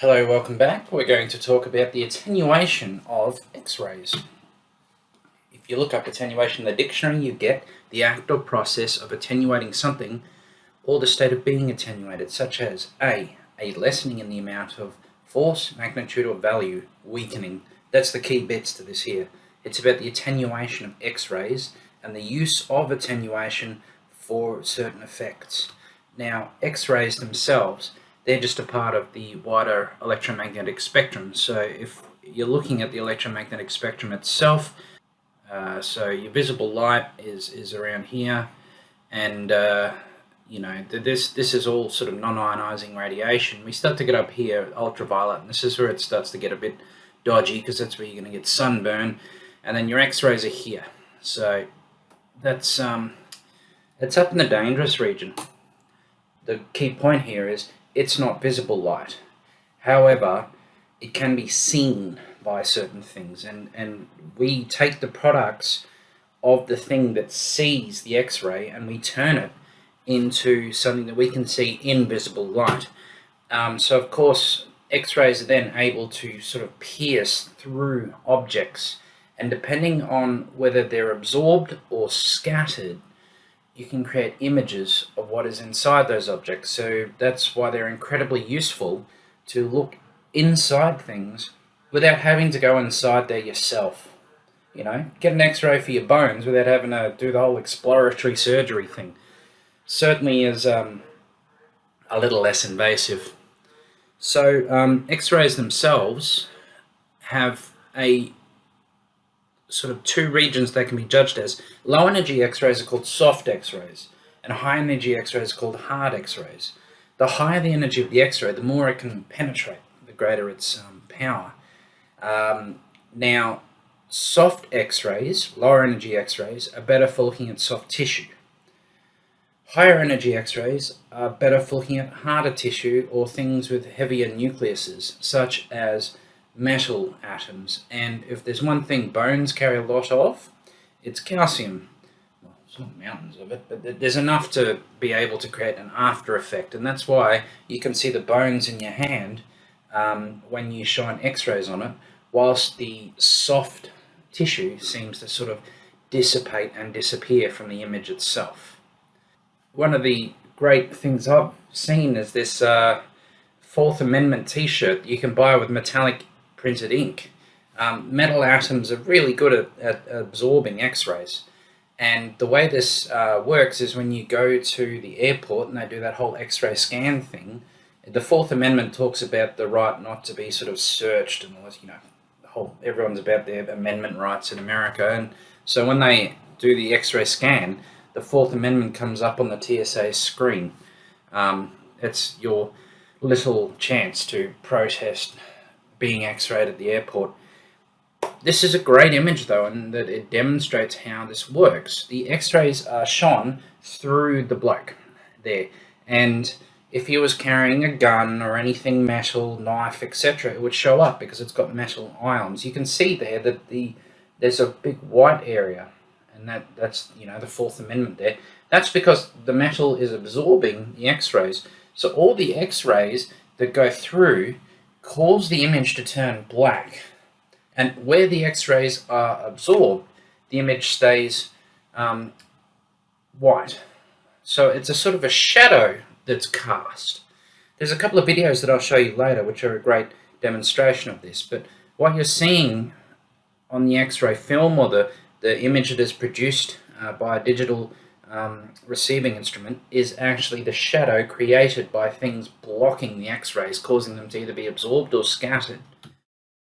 Hello, welcome back. We're going to talk about the attenuation of X-rays. If you look up attenuation in the dictionary, you get the act or process of attenuating something or the state of being attenuated, such as A, a lessening in the amount of force, magnitude or value, weakening. That's the key bits to this here. It's about the attenuation of X-rays and the use of attenuation for certain effects. Now, X-rays themselves they're just a part of the wider electromagnetic spectrum. So if you're looking at the electromagnetic spectrum itself, uh, so your visible light is, is around here, and uh, you know this this is all sort of non-ionizing radiation. We start to get up here, ultraviolet, and this is where it starts to get a bit dodgy because that's where you're going to get sunburn, and then your X-rays are here. So that's um, it's up in the dangerous region. The key point here is it's not visible light. However, it can be seen by certain things and, and we take the products of the thing that sees the X-ray and we turn it into something that we can see in visible light. Um, so of course X-rays are then able to sort of pierce through objects and depending on whether they're absorbed or scattered you can create images of what is inside those objects. So that's why they're incredibly useful to look inside things without having to go inside there yourself. You know, get an x-ray for your bones without having to do the whole exploratory surgery thing. Certainly is um, a little less invasive. So um, x-rays themselves have a sort of two regions they can be judged as. Low energy X-rays are called soft X-rays, and high energy X-rays are called hard X-rays. The higher the energy of the X-ray, the more it can penetrate, the greater its um, power. Um, now, soft X-rays, lower energy X-rays, are better for looking at soft tissue. Higher energy X-rays are better for looking at harder tissue or things with heavier nucleuses, such as metal atoms. And if there's one thing bones carry a lot of, it's calcium. Well, it's not mountains of it, but there's enough to be able to create an after effect. And that's why you can see the bones in your hand um, when you shine x-rays on it, whilst the soft tissue seems to sort of dissipate and disappear from the image itself. One of the great things I've seen is this uh, Fourth Amendment t-shirt you can buy with metallic printed ink. Um, metal atoms are really good at, at absorbing x-rays. And the way this uh, works is when you go to the airport and they do that whole x-ray scan thing, the Fourth Amendment talks about the right not to be sort of searched and all this, you know, whole, everyone's about their amendment rights in America. And so when they do the x-ray scan, the Fourth Amendment comes up on the TSA screen. Um, it's your little chance to protest being x-rayed at the airport. This is a great image though, and that it demonstrates how this works. The x-rays are shone through the bloke there, and if he was carrying a gun or anything metal, knife, etc., it would show up because it's got metal ions. You can see there that the there's a big white area, and that that's you know the Fourth Amendment there. That's because the metal is absorbing the X-rays. So all the X-rays that go through cause the image to turn black. And where the x-rays are absorbed, the image stays um, white. So it's a sort of a shadow that's cast. There's a couple of videos that I'll show you later which are a great demonstration of this, but what you're seeing on the x-ray film or the, the image that is produced uh, by a digital um, receiving instrument is actually the shadow created by things blocking the x-rays, causing them to either be absorbed or scattered.